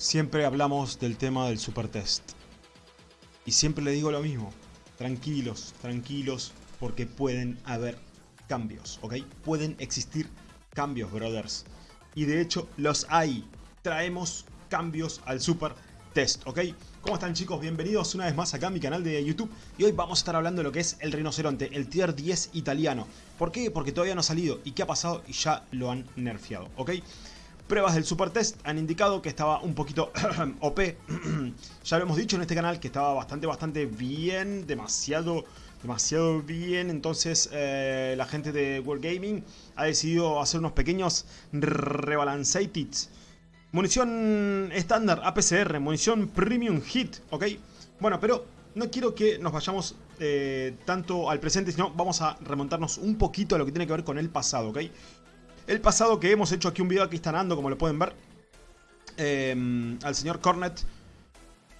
Siempre hablamos del tema del super test. Y siempre le digo lo mismo. Tranquilos, tranquilos, porque pueden haber cambios, ¿ok? Pueden existir cambios, brothers. Y de hecho los hay. Traemos cambios al super test, ¿ok? ¿Cómo están chicos? Bienvenidos una vez más acá a mi canal de YouTube Y hoy vamos a estar hablando de lo que es el rinoceronte, el tier 10 italiano ¿Por qué? Porque todavía no ha salido ¿Y qué ha pasado? Y ya lo han nerfeado, ¿ok? Pruebas del super test han indicado que estaba un poquito OP Ya lo hemos dicho en este canal que estaba bastante, bastante bien Demasiado, demasiado bien Entonces eh, la gente de World Gaming ha decidido hacer unos pequeños rebalanceated Munición estándar APCR, munición Premium Hit, ¿ok? Bueno, pero no quiero que nos vayamos eh, tanto al presente, sino vamos a remontarnos un poquito a lo que tiene que ver con el pasado, ¿ok? El pasado que hemos hecho aquí un video, aquí está Nando, como lo pueden ver. Eh, al señor Cornet,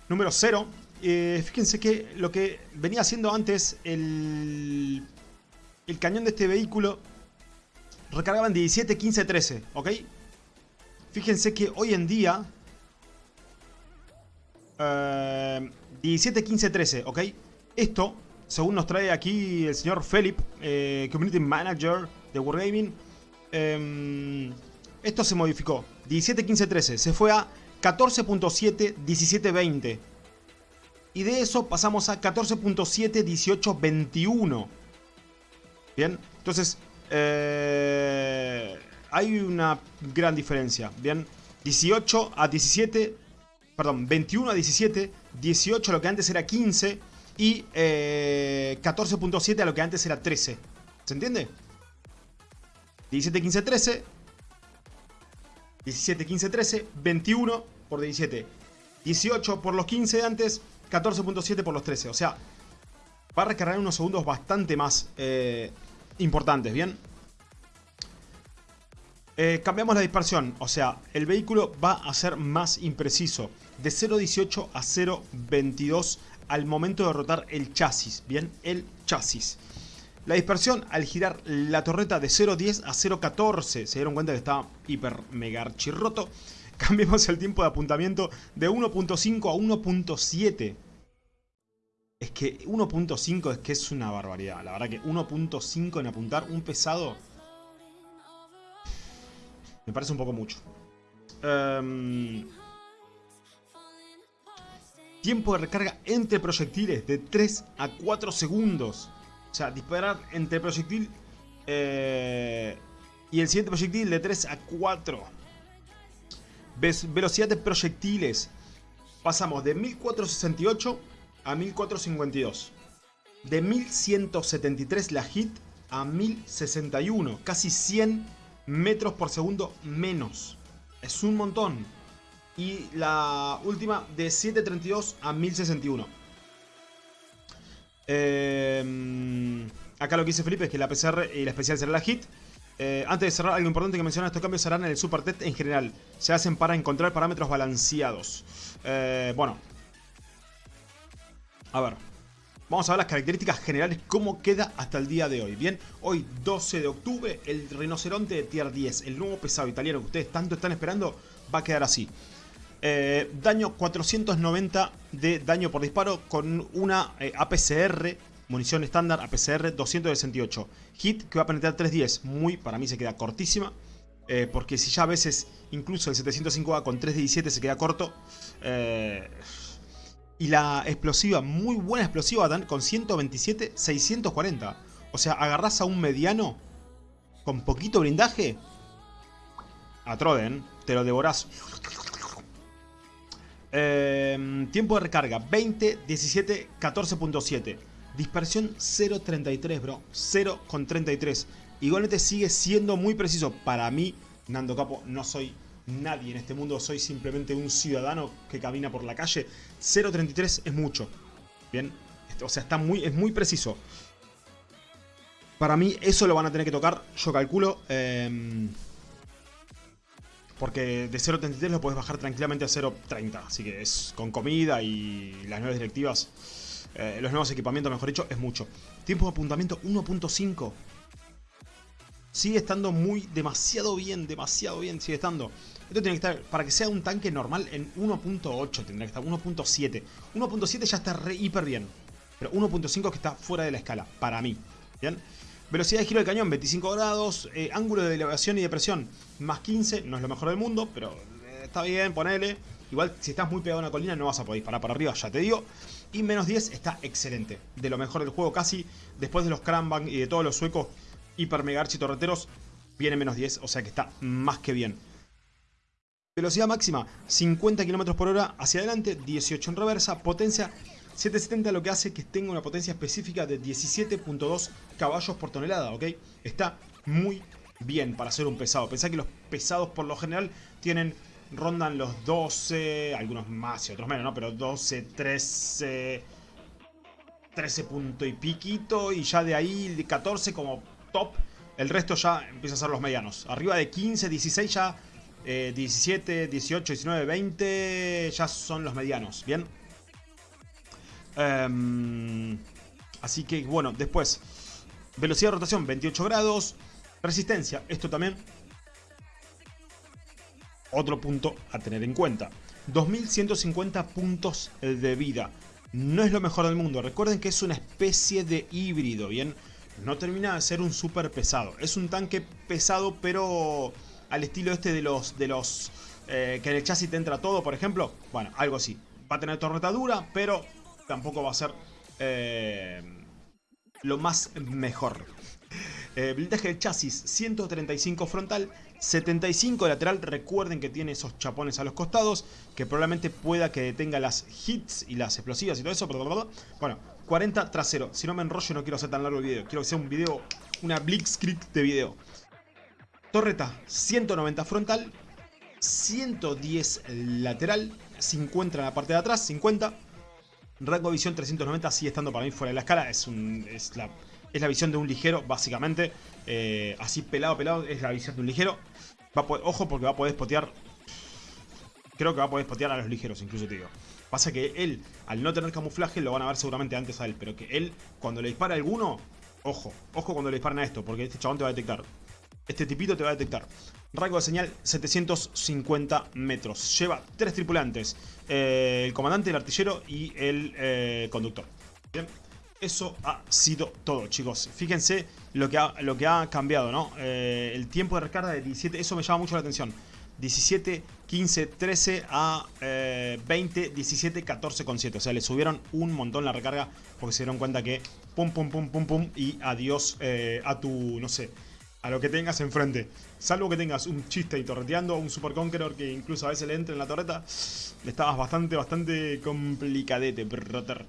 número 0. Eh, fíjense que lo que venía haciendo antes el, el cañón de este vehículo recargaba en 17, 15, 13, ¿ok? Fíjense que hoy en día... 17, 15, 13, ¿ok? Esto, según nos trae aquí el señor Philip, eh, Community Manager de Wargaming, eh, esto se modificó. 17, 15, 13. Se fue a 14.7, 17, 20. Y de eso pasamos a 14.7, 18, 21. Bien, entonces... Eh, hay una gran diferencia, ¿bien? 18 a 17, perdón, 21 a 17, 18 a lo que antes era 15 y 14.7 eh, a lo que antes era 13. ¿Se entiende? 17, 15, 13, 17, 15, 13, 21 por 17, 18 por los 15 de antes, 14.7 por los 13. O sea, va a recargar unos segundos bastante más eh, importantes, ¿bien? Eh, cambiamos la dispersión, o sea, el vehículo va a ser más impreciso. De 0.18 a 0.22 al momento de rotar el chasis, ¿bien? El chasis. La dispersión al girar la torreta de 0.10 a 0.14, se dieron cuenta que estaba hiper mega archirroto. Cambiamos el tiempo de apuntamiento de 1.5 a 1.7. Es que 1.5 es que es una barbaridad. La verdad que 1.5 en apuntar un pesado me parece un poco mucho. Em, tiempo de recarga entre proyectiles de 3 a 4 segundos. O sea, disparar entre proyectil eh, y el siguiente proyectil de 3 a 4. velocidad de proyectiles. Pasamos de 1468 a 1452. De 1173 la hit a 1061. Casi 100 metros por segundo menos. Es un montón. Y la última de 732 a 1061. Eh, acá lo que dice Felipe es que la PCR y la especial será la hit. Eh, antes de cerrar, algo importante que mencionar, estos cambios serán en el Super Test en general. Se hacen para encontrar parámetros balanceados. Eh, bueno. A ver. Vamos a ver las características generales, cómo queda hasta el día de hoy. Bien, hoy 12 de octubre, el rinoceronte de tier 10, el nuevo pesado italiano que ustedes tanto están esperando, va a quedar así. Eh, daño 490 de daño por disparo con una eh, APCR, munición estándar, APCR 268. Hit que va a penetrar 310, muy, para mí se queda cortísima. Eh, porque si ya a veces incluso el 705A con 317 se queda corto, y la explosiva, muy buena explosiva con 127, 640. O sea, agarras a un mediano con poquito blindaje. A Troden, te lo devorás. Em, tiempo de recarga, 20, 17, 14.7. Dispersión 0.33, bro. 0.33. Igualmente sigue siendo muy preciso. Para mí, Nando Capo, no soy nadie en este mundo, soy simplemente un ciudadano que camina por la calle. 0.33 es mucho. Bien, o sea, está muy, es muy preciso. Para mí eso lo van a tener que tocar, yo calculo. Em, porque de 0.33 lo puedes bajar tranquilamente a 0.30. Así que es con comida y las nuevas directivas, eh, los nuevos equipamientos, mejor dicho, es mucho. Tiempo de apuntamiento 1.5. Sigue estando muy, demasiado bien, demasiado bien sigue estando. Esto tiene que estar, para que sea un tanque normal, en 1.8 tendría que estar, 1.7. 1.7 ya está re hiper bien. Pero 1.5 que está fuera de la escala, para mí. ¿Bien? Velocidad de giro del cañón, 25 grados. Eh, ángulo de elevación y de presión, más 15. No es lo mejor del mundo, pero eh, está bien, ponele. Igual, si estás muy pegado a una colina, no vas a poder disparar para arriba, ya te digo. Y menos 10 está excelente. De lo mejor del juego, casi. Después de los Cranbang y de todos los suecos hiper mega torreteros, viene menos 10, o sea que está más que bien. Velocidad máxima, 50 km por hora hacia adelante, 18 en reversa, potencia 770 lo que hace que tenga una potencia específica de 17.2 caballos por tonelada, ¿ok? Está muy bien para ser un pesado. Pensá que los pesados por lo general tienen rondan los 12, algunos más y otros menos, ¿no? Pero 12, 13, 13 punto y piquito y ya de ahí 14 como top. El resto ya empieza a ser los medianos. Arriba de 15, 16 ya, 17, 18, 19, 20 ya son los medianos, ¿bien? Em, así que bueno, después, velocidad de rotación 28 grados, resistencia, esto también otro punto a tener en cuenta. 2150 puntos de vida. No es lo mejor del mundo. Recuerden que es una especie de híbrido, ¿bien? No termina de ser un súper pesado. Es un tanque pesado, pero al estilo este de los... De los eh, que en el chasis te entra todo, por ejemplo. Bueno, algo así. Va a tener torreta dura, pero tampoco va a ser eh, lo más mejor. Eh, blindaje del chasis 135 frontal, 75 lateral. Recuerden que tiene esos chapones a los costados, que probablemente pueda que detenga las hits y las explosivas y todo eso. Bueno, 40 trasero. Si no me enrollo no quiero hacer tan largo el video. Quiero que sea un video, una blitzkrieg de video. Torreta 190 frontal, 110 lateral, 50 en la parte de atrás, 50. Rango de visión 390 sigue estando para mí fuera de la escala. Es, es la es la visión de un ligero, básicamente. Eh, así pelado, pelado, es la visión de un ligero. Va ojo porque va a poder spotear... Creo que va a poder spotear a los ligeros, incluso te digo. Pasa que él, al no tener camuflaje, lo van a ver seguramente antes a él. Pero que él, cuando le dispara a alguno... Ojo, ojo cuando le disparan a esto, porque este chabón te va a detectar. Este tipito te va a detectar. Rango de señal 750 metros. Lleva tres tripulantes. Eh, el comandante, el artillero y el eh, conductor. Bien. Eso ha sido todo, chicos. Fíjense lo que ha, cambiado, ¿no? Eh, el tiempo de recarga de 17, eso me llama mucho la atención. 17, 15, 13 a 20, 17, 14 con 7. O sea, le subieron un montón la recarga porque se dieron cuenta que pum, pum, pum, pum, pum y adiós eh, a tu, no sé, a lo que tengas enfrente. Salvo que tengas un chiste y torreteando, un Super Conqueror que incluso a veces le entre en la torreta, estabas bastante, bastante complicadete, brother.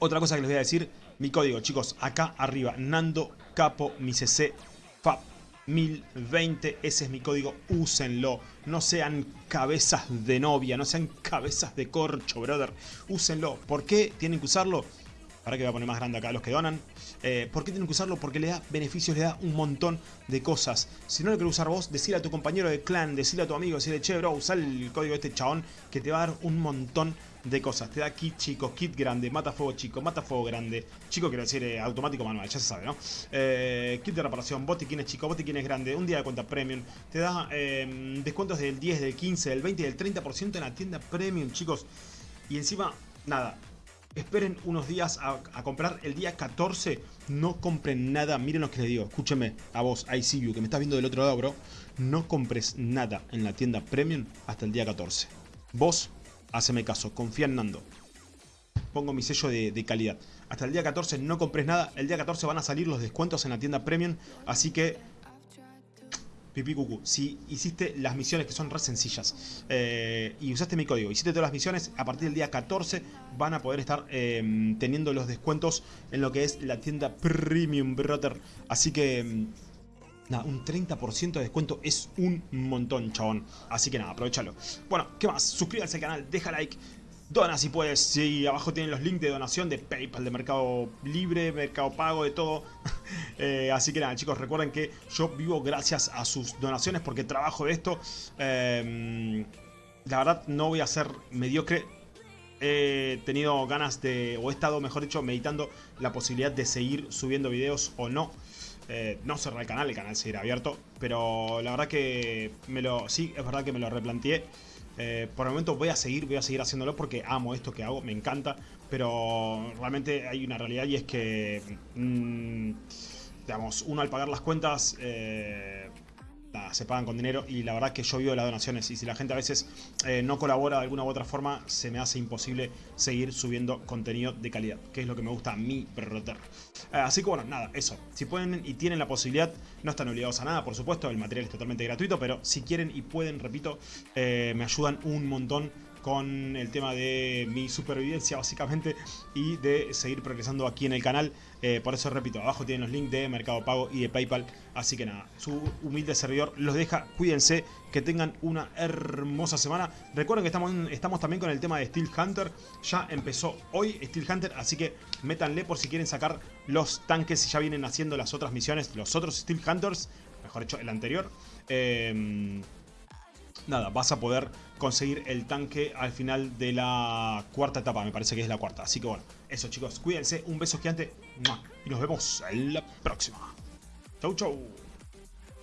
Otra cosa que les voy a decir, mi código, chicos, acá arriba, Nando Capo, mi CC, FAP 1020, ese es mi código, úsenlo. No sean cabezas de novia, no sean cabezas de corcho, brother. Úsenlo. ¿Por qué tienen que usarlo? Ahora que voy a poner más grande acá los que donan. Eh, ¿Por qué tienen que usarlo? Porque le da beneficios, le da un montón de cosas. Si no lo quieres usar vos, decile a tu compañero de clan, decile a tu amigo, decile, che, bro, usa el código de este chabón que te va a dar un montón de cosas. Te da kit chico, kit grande, mata fuego chico, mata fuego grande. Chico quiero decir eh, automático manual, ya se sabe, ¿no? Eh, kit de reparación, botiquines chico, botiquines grande, un día de cuenta premium. Te da em, descuentos del 10, del 15, del 20 y del 30% en la tienda premium, chicos. Y encima, nada, esperen unos días a, comprar el día 14. No compren nada. Miren lo que les digo. Escúcheme a vos, I see you, que me estás viendo del otro lado, bro. No compres nada en la tienda premium hasta el día 14. Vos, haceme caso. Confía en Nando. Pongo mi sello de, de calidad. Hasta el día 14 no compres nada. El día 14 van a salir los descuentos en la tienda premium. Así que pipí cucú, si hiciste las misiones que son re sencillas eh, y usaste mi código, hiciste todas las misiones, a partir del día 14 van a poder estar eh, teniendo los descuentos en lo que es la tienda Premium Brother. Así que... Mm, nada, un 30% de descuento es un montón, chabón. Así que nada, aprovechalo. Bueno, ¿qué más? Suscríbete al canal, deja like, Dona si puedes, sí, abajo tienen los links de donación de PayPal, de Mercado Libre, Mercado Pago, de todo. Eh, así que nada, chicos, recuerden que yo vivo gracias a sus donaciones porque trabajo de esto. Em, la verdad, no voy a ser mediocre. He tenido ganas de, o he estado, mejor dicho, meditando la posibilidad de seguir subiendo videos o no. eh, no cerrar el canal, el canal seguirá abierto. Pero la verdad que me lo. Sí, es verdad que me lo replanteé. Eh, por el momento voy a seguir, voy a seguir haciéndolo porque amo esto que hago, me encanta. Pero realmente hay una realidad y es que. Mm, digamos, uno al pagar las cuentas. Eh, se pagan con dinero y la verdad que yo vivo de las donaciones y si la gente a veces eh, no colabora de alguna u otra forma se me hace imposible seguir subiendo contenido de calidad, que es lo que me gusta a mí perroter. Eh, así que bueno, nada, eso. Si pueden y tienen la posibilidad, no están obligados a nada, por supuesto, el material es totalmente gratuito, pero si quieren y pueden, repito, eh, me ayudan un montón con el tema de mi supervivencia básicamente y de seguir progresando aquí en el canal. Eh, por eso repito, abajo tienen los links de Mercado Pago y de Paypal. Así que nada, su humilde servidor los deja. Cuídense, que tengan una hermosa semana. Recuerden que estamos, estamos también con el tema de Steel Hunter. Ya empezó hoy Steel Hunter, así que métanle por si quieren sacar los tanques y ya vienen haciendo las otras misiones, los otros Steel Hunters. Mejor dicho, el anterior. Eh, nada, vas a poder conseguir el tanque al final de la cuarta etapa, me parece que es la cuarta. Así que bueno, eso chicos, cuídense, un beso gigante y nos vemos en la próxima. Chau chau.